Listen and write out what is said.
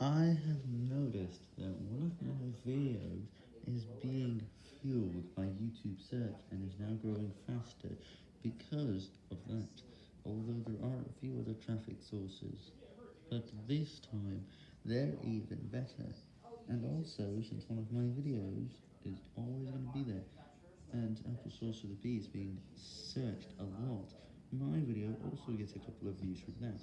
I have noticed that one of my videos is being fueled by YouTube search and is now growing faster because of that, although there are a few other traffic sources, but this time they're even better, and also since one of my videos is always going to be there, and Apple Sorcerer the Bee is being searched a lot, my video also gets a couple of views from that.